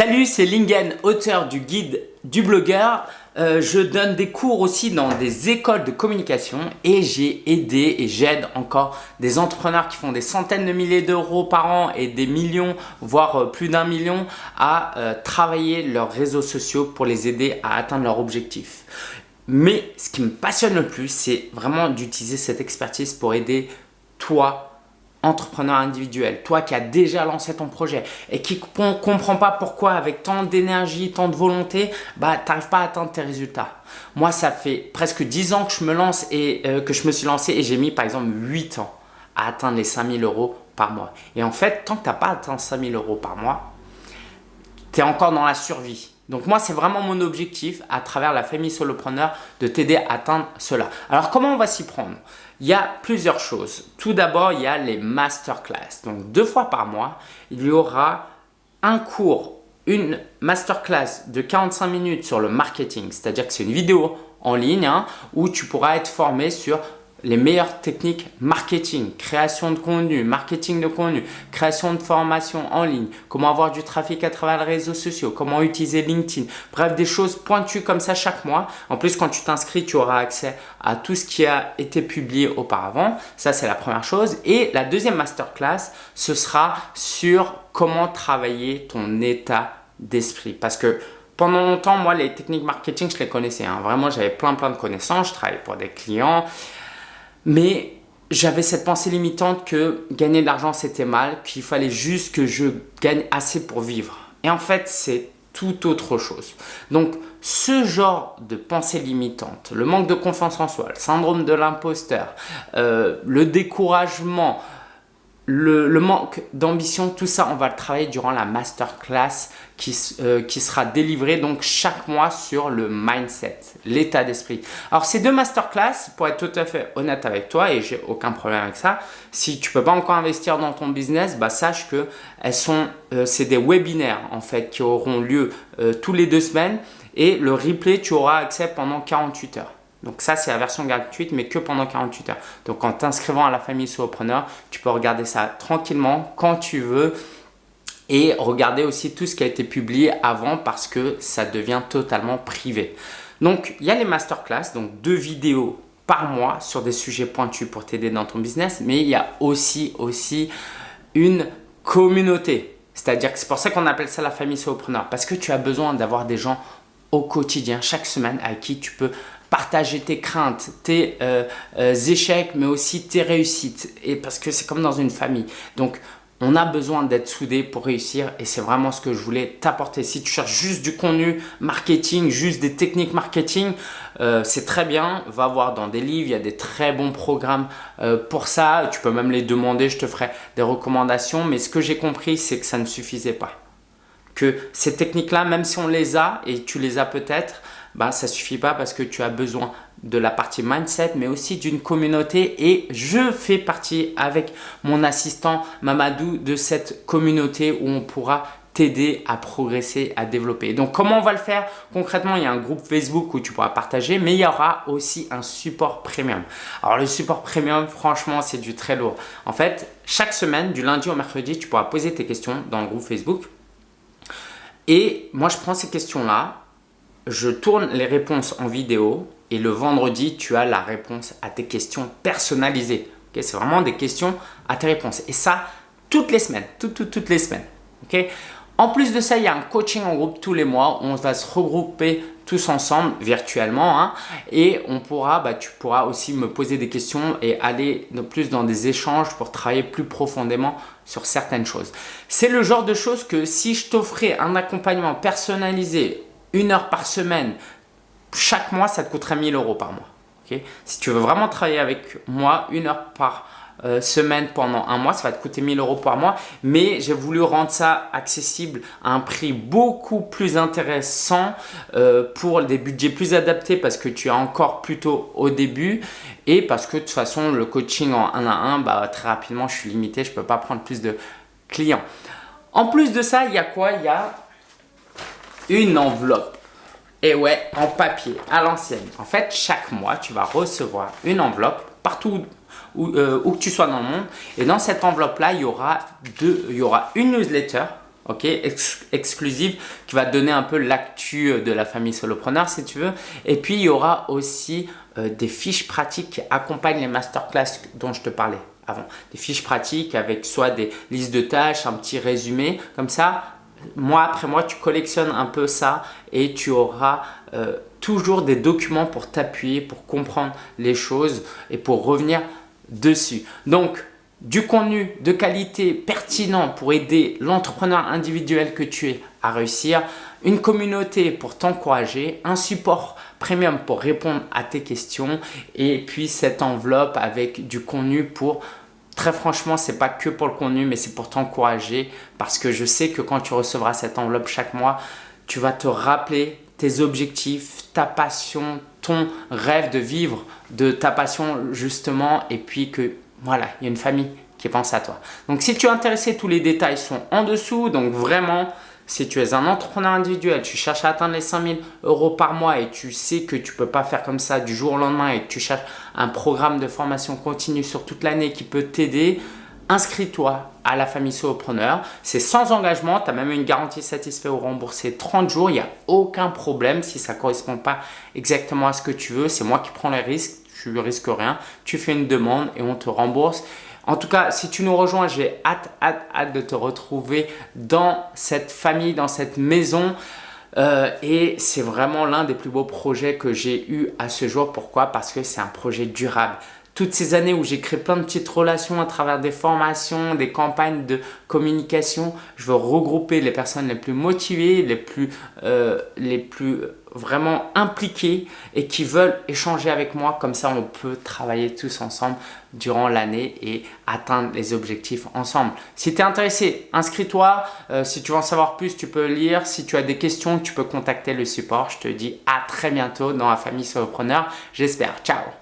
Salut, c'est Lingen, auteur du guide du blogueur. Euh, je donne des cours aussi dans des écoles de communication et j'ai aidé et j'aide encore des entrepreneurs qui font des centaines de milliers d'euros par an et des millions, voire euh, plus d'un million à euh, travailler leurs réseaux sociaux pour les aider à atteindre leurs objectifs. Mais ce qui me passionne le plus, c'est vraiment d'utiliser cette expertise pour aider toi entrepreneur individuel, toi qui as déjà lancé ton projet et qui ne comprend pas pourquoi avec tant d'énergie, tant de volonté, bah, tu n'arrives pas à atteindre tes résultats. Moi, ça fait presque 10 ans que je me lance et euh, que je me suis lancé et j'ai mis par exemple 8 ans à atteindre les 5000 euros par mois. Et en fait, tant que tu n'as pas atteint 5000 euros par mois, tu es encore dans la survie. Donc moi, c'est vraiment mon objectif à travers la famille solopreneur de t'aider à atteindre cela. Alors comment on va s'y prendre? Il y a plusieurs choses. Tout d'abord, il y a les masterclass. Donc deux fois par mois, il y aura un cours, une masterclass de 45 minutes sur le marketing. C'est-à-dire que c'est une vidéo en ligne hein, où tu pourras être formé sur les meilleures techniques marketing, création de contenu, marketing de contenu, création de formation en ligne, comment avoir du trafic à travers les réseaux sociaux, comment utiliser LinkedIn. Bref, des choses pointues comme ça chaque mois. En plus, quand tu t'inscris, tu auras accès à tout ce qui a été publié auparavant. Ça, c'est la première chose. Et la deuxième masterclass, ce sera sur comment travailler ton état d'esprit. Parce que pendant longtemps, moi, les techniques marketing, je les connaissais. Hein. Vraiment, j'avais plein, plein de connaissances. Je travaillais pour des clients. Mais j'avais cette pensée limitante que gagner de l'argent c'était mal, qu'il fallait juste que je gagne assez pour vivre. Et en fait, c'est tout autre chose. Donc, ce genre de pensée limitante, le manque de confiance en soi, le syndrome de l'imposteur, euh, le découragement, le, manque d'ambition, tout ça, on va le travailler durant la masterclass qui, euh, qui sera délivrée donc chaque mois sur le mindset, l'état d'esprit. Alors, ces deux masterclass, pour être tout à fait honnête avec toi, et j'ai aucun problème avec ça, si tu peux pas encore investir dans ton business, bah, sache que elles sont, euh, c'est des webinaires en fait qui auront lieu euh, tous les deux semaines et le replay, tu auras accès pendant 48 heures. Donc ça, c'est la version gratuite, mais que pendant 48 heures. Donc en t'inscrivant à la famille Solopreneur, tu peux regarder ça tranquillement quand tu veux et regarder aussi tout ce qui a été publié avant parce que ça devient totalement privé. Donc, il y a les masterclass, donc deux vidéos par mois sur des sujets pointus pour t'aider dans ton business, mais il y a aussi, aussi une communauté. C'est-à-dire que c'est pour ça qu'on appelle ça la famille solopreneur parce que tu as besoin d'avoir des gens au quotidien, chaque semaine, à qui tu peux partager tes craintes, tes euh, euh, échecs, mais aussi tes réussites. Et parce que c'est comme dans une famille. Donc, on a besoin d'être soudé pour réussir et c'est vraiment ce que je voulais t'apporter. Si tu cherches juste du contenu marketing, juste des techniques marketing, euh, c'est très bien. Va voir dans des livres, il y a des très bons programmes pour ça. Tu peux même les demander, je te ferai des recommandations. Mais ce que j'ai compris, c'est que ça ne suffisait pas. Que ces techniques-là, même si on les a et tu les as peut-être, bah, ça ne suffit pas parce que tu as besoin de la partie mindset, mais aussi d'une communauté et je fais partie avec mon assistant Mamadou de cette communauté où on pourra t'aider à progresser, à développer. Donc, comment on va le faire? Concrètement, il y a un groupe Facebook où tu pourras partager, mais il y aura aussi un support premium. Alors, le support premium, franchement, c'est du très lourd. En fait, chaque semaine, du lundi au mercredi, tu pourras poser tes questions dans le groupe Facebook. Et moi, je prends ces questions-là je tourne les réponses en vidéo et le vendredi, tu as la réponse à tes questions personnalisées. C'est vraiment des questions à tes réponses. Et ça, toutes les semaines, toutes, toutes, les semaines. en plus de ça, il y a un coaching en groupe tous les mois. On va se regrouper tous ensemble virtuellement hein. et on pourra, bah, tu pourras aussi me poser des questions et aller plus dans des échanges pour travailler plus profondément sur certaines choses. C'est le genre de choses que si je t'offrais un accompagnement personnalisé une heure par semaine, chaque mois, ça te coûterait 1000 euros par mois. si tu veux vraiment travailler avec moi, une heure par euh, semaine pendant un mois, ça va te coûter 1000 euros par mois. Mais j'ai voulu rendre ça accessible à un prix beaucoup plus intéressant euh, pour des budgets plus adaptés parce que tu es encore plutôt au début et parce que de toute façon, le coaching en 1 à 1, bah, très rapidement, je suis limité, je ne peux pas prendre plus de clients. En plus de ça, il y a quoi? Il y a une enveloppe. Et ouais, en papier, à l'ancienne. En fait, chaque mois, tu vas recevoir une enveloppe partout où, euh, où que tu sois dans le monde. Et dans cette enveloppe-là, il, y aura deux, il y aura une newsletter ok, exclusive, qui va donner un peu l'actu euh, de la famille solopreneur si tu veux. Et puis, il y aura aussi euh, des fiches pratiques qui accompagnent les masterclass dont je te parlais avant. Des fiches pratiques avec soit des listes de tâches, un petit résumé. Comme ça, mois après mois, tu collectionnes un peu ça et tu auras euh, toujours des documents pour t'appuyer, pour comprendre les choses et pour revenir dessus. Donc, du contenu de qualité pertinent pour aider l'entrepreneur individuel que tu es à réussir, une communauté pour t'encourager, un support premium pour répondre à tes questions et puis cette enveloppe avec du contenu pour Très franchement, ce n'est pas que pour le contenu, mais c'est pour t'encourager parce que je sais que quand tu recevras cette enveloppe chaque mois, tu vas te rappeler tes objectifs, ta passion, ton rêve de vivre de ta passion justement et puis que voilà, il y a une famille qui pense à toi. Donc, si tu es intéressé, tous les détails sont en dessous. Donc, vraiment, si tu es un entrepreneur individuel, tu cherches à atteindre les 5000 euros par mois et tu sais que tu ne peux pas faire comme ça du jour au lendemain et que tu cherches un programme de formation continue sur toute l'année qui peut t'aider, inscris-toi à la famille solopreneur. C'est sans engagement, tu as même une garantie satisfait ou remboursée 30 jours. Il n'y a aucun problème si ça ne correspond pas exactement à ce que tu veux. C'est moi qui prends les risques tu risques rien. Tu fais une demande et on te rembourse. En tout cas, si tu nous rejoins, j'ai hâte, hâte, hâte de te retrouver dans cette famille, dans cette maison. Euh, et c'est vraiment l'un des plus beaux projets que j'ai eu à ce jour. Pourquoi? Parce que c'est un projet durable toutes ces années où j'ai créé plein de petites relations à travers des formations, des campagnes de communication, je veux regrouper les personnes les plus motivées, les plus, euh, les plus vraiment impliquées et qui veulent échanger avec moi. Comme ça, on peut travailler tous ensemble durant l'année et atteindre les objectifs ensemble. Si tu es intéressé, inscris-toi. Euh, si tu veux en savoir plus, tu peux lire. Si tu as des questions, tu peux contacter le support. Je te dis à très bientôt dans la famille solopreneur. J'espère. Ciao